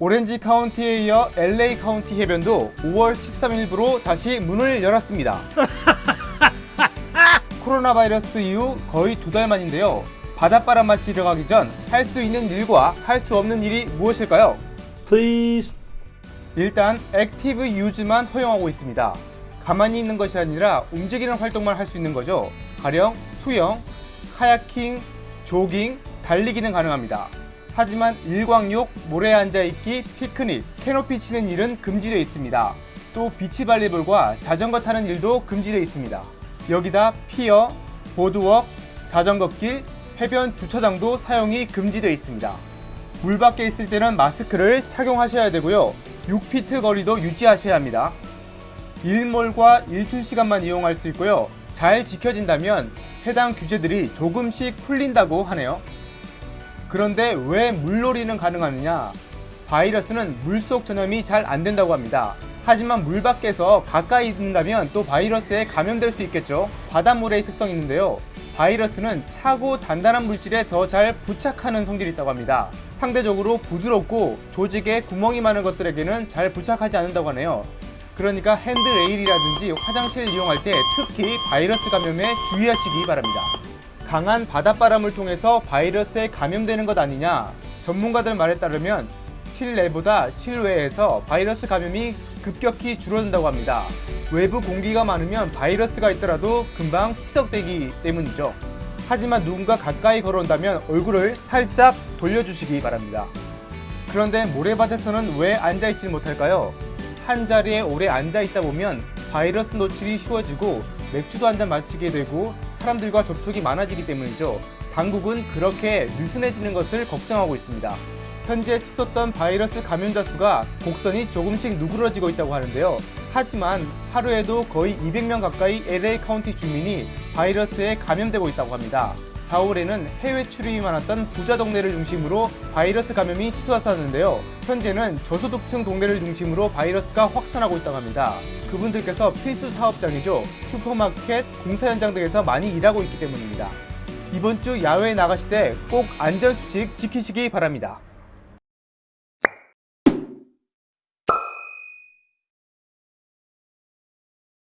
오렌지 카운티에 이어 LA 카운티 해변도 5월 13일부로 다시 문을 열었습니다. 코로나 바이러스 이후 거의 두 달 만인데요. 바닷바람 마시러 가기 전 할 수 있는 일과 할 수 없는 일이 무엇일까요? Please. 일단 active use만 허용하고 있습니다. 가만히 있는 것이 아니라 움직이는 활동만 할 수 있는 거죠. 가령 수영, kayaking, 조깅, 달리기는 가능합니다. 하지만 일광욕, 모래에 앉아있기, 피크닉, 캐노피 치는 일은 금지되어 있습니다. 또 비치 발리볼과 자전거 타는 일도 금지되어 있습니다. 여기다 pier, boardwalk, 자전거길, 해변 주차장도 사용이 금지되어 있습니다. 물 밖에 있을 때는 마스크를 착용하셔야 되고요. 6피트 거리도 유지하셔야 합니다. 일몰과 일출 시간만 이용할 수 있고요. 잘 지켜진다면 해당 규제들이 조금씩 풀린다고 하네요. 그런데 왜 물놀이는 가능하느냐? 바이러스는 물속 전염이 잘 안 된다고 합니다. 하지만 물 밖에서 가까이 있는다면 또 바이러스에 감염될 수 있겠죠. 바닷물의 특성이 있는데요. 바이러스는 차고 단단한 물질에 더 잘 부착하는 성질이 있다고 합니다. 상대적으로 부드럽고 조직에 구멍이 많은 것들에게는 잘 부착하지 않는다고 하네요. 그러니까 핸드레일이라든지 화장실 이용할 때 특히 바이러스 감염에 주의하시기 바랍니다. 강한 바닷바람을 통해서 바이러스에 감염되는 것 아니냐? 전문가들 말에 따르면 실내보다 실외에서 바이러스 감염이 급격히 줄어든다고 합니다. 외부 공기가 많으면 바이러스가 있더라도 금방 희석되기 때문이죠. 하지만 누군가 가까이 걸어온다면 얼굴을 살짝 돌려주시기 바랍니다. 그런데 모래밭에서는 왜 앉아있지 못할까요? 한 자리에 오래 앉아있다 보면 바이러스 노출이 쉬워지고 맥주도 한 잔 마시게 되고 사람들과 접촉이 많아지기 때문이죠. 당국은 그렇게 느슨해지는 것을 걱정하고 있습니다. 현재 치솟던 바이러스 감염자 수가 곡선이 조금씩 누그러지고 있다고 하는데요. 하지만 하루에도 거의 200명 가까이 LA 카운티 주민이 바이러스에 감염되고 있다고 합니다. 4월에는 해외 출입이 많았던 부자 동네를 중심으로 바이러스 감염이 치솟았었는데요. 현재는 저소득층 동네를 중심으로 바이러스가 확산하고 있다고 합니다. 그분들께서 필수 사업장이죠. 슈퍼마켓, 공사 현장 등에서 많이 일하고 있기 때문입니다. 이번 주 야외에 나가실 때 꼭 안전수칙 지키시기 바랍니다.